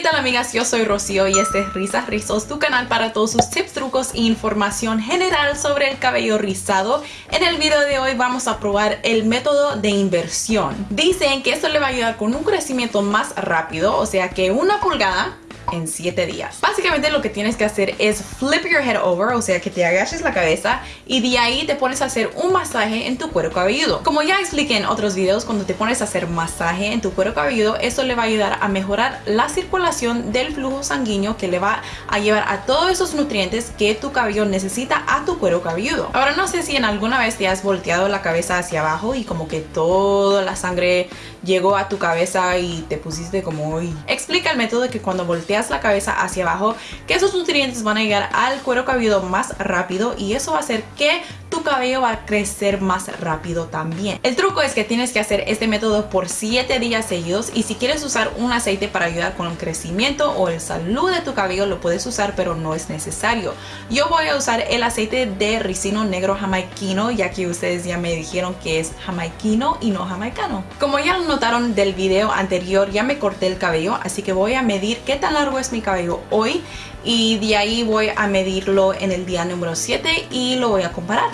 ¿Qué tal amigas? Yo soy Rocío y este es Risas Rizos, tu canal para todos sus tips, trucos e información general sobre el cabello rizado. En el video de hoy vamos a probar el método de inversión. Dicen que esto le va a ayudar con un crecimiento más rápido, o sea que una pulgada en 7 días. Básicamente lo que tienes que hacer es flip your head over, o sea que te agaches la cabeza y de ahí te pones a hacer un masaje en tu cuero cabelludo. Como ya expliqué en otros videos, cuando te pones a hacer masaje en tu cuero cabelludo, eso le va a ayudar a mejorar la circulación del flujo sanguíneo que le va a llevar a todos esos nutrientes que tu cabello necesita a tu cuero cabelludo. Ahora no sé si en alguna vez te has volteado la cabeza hacia abajo y como que toda la sangre llegó a tu cabeza y te pusiste como hoy. Explica el método de que cuando volteas la cabeza hacia abajo, que esos nutrientes van a llegar al cuero cabelludo más rápido y eso va a hacer que tu cabello va a crecer más rápido también. El truco es que tienes que hacer este método por 7 días seguidos y si quieres usar un aceite para ayudar con el crecimiento o el salud de tu cabello lo puedes usar pero no es necesario. Yo voy a usar el aceite de ricino negro jamaiquino ya que ustedes ya me dijeron que es jamaiquino y no jamaicano. Como ya notaron del video anterior ya me corté el cabello así que voy a medir qué tan largo es mi cabello hoy y de ahí voy a medirlo en el día número 7 y lo voy a comparar.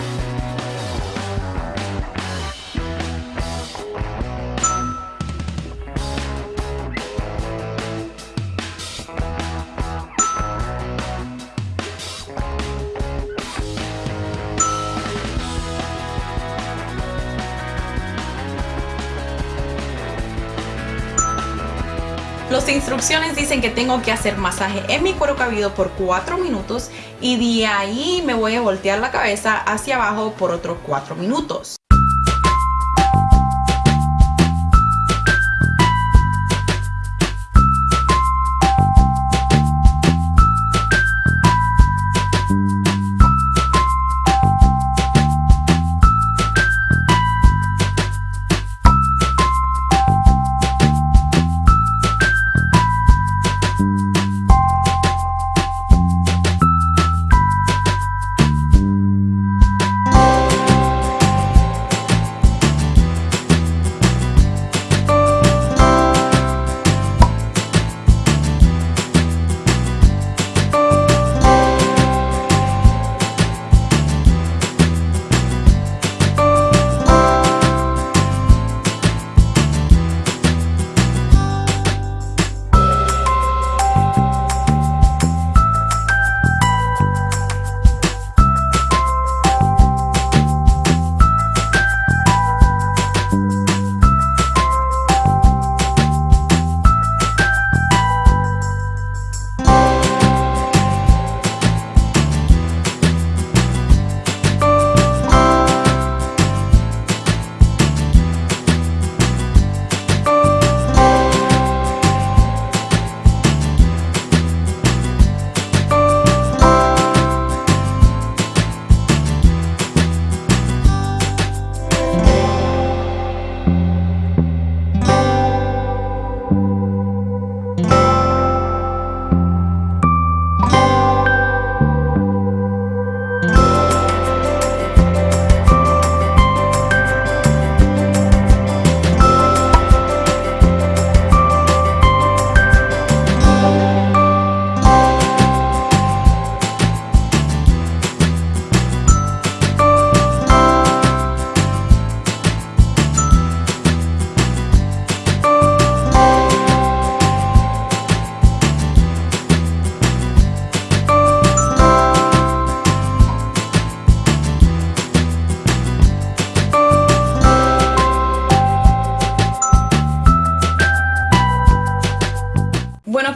Las instrucciones dicen que tengo que hacer masaje en mi cuero cabelludo por 4 minutos y de ahí me voy a voltear la cabeza hacia abajo por otros 4 minutos.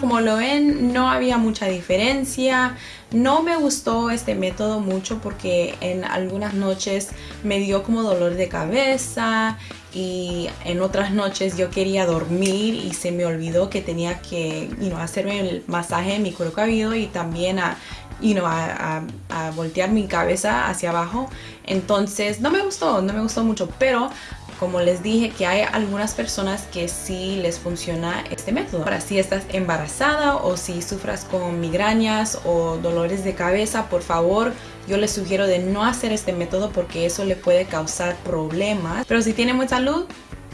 Como lo ven no había mucha diferencia. No me gustó este método mucho porque en algunas noches me dio como dolor de cabeza y en otras noches yo quería dormir y se me olvidó que tenía que hacerme el masaje en mi cuero cabelludo y también a, a voltear mi cabeza hacia abajo. Entonces no me gustó, no me gustó mucho pero como les dije que hay algunas personas que sí les funciona este método. Ahora si estás embarazada o si sufras con migrañas o dolores de cabeza, por favor yo les sugiero de no hacer este método porque eso le puede causar problemas. Pero si tiene mucha salud,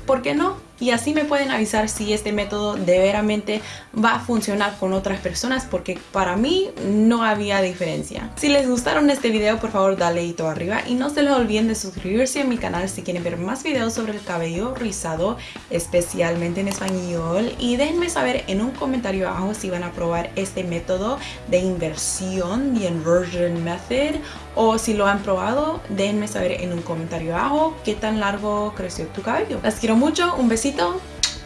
¿por qué no? Y así me pueden avisar si este método de veramente va a funcionar con otras personas porque para mí no había diferencia. Si les gustaron este video por favor dale hito arriba y no se les olviden de suscribirse a mi canal si quieren ver más videos sobre el cabello rizado especialmente en español y déjenme saber en un comentario abajo si van a probar este método de inversión, the inversion method o si lo han probado, déjenme saber en un comentario abajo qué tan largo creció tu cabello. Las quiero mucho, un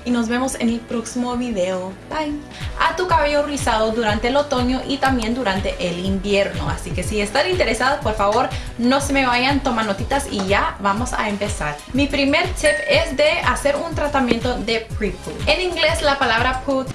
y nos vemos en el próximo video. Bye. A tu cabello rizado durante el otoño y también durante el invierno. Así que si están interesados, por favor, no se me vayan, toma notitas y ya vamos a empezar. Mi primer tip es de hacer un tratamiento de pre-poo. En inglés la palabra poo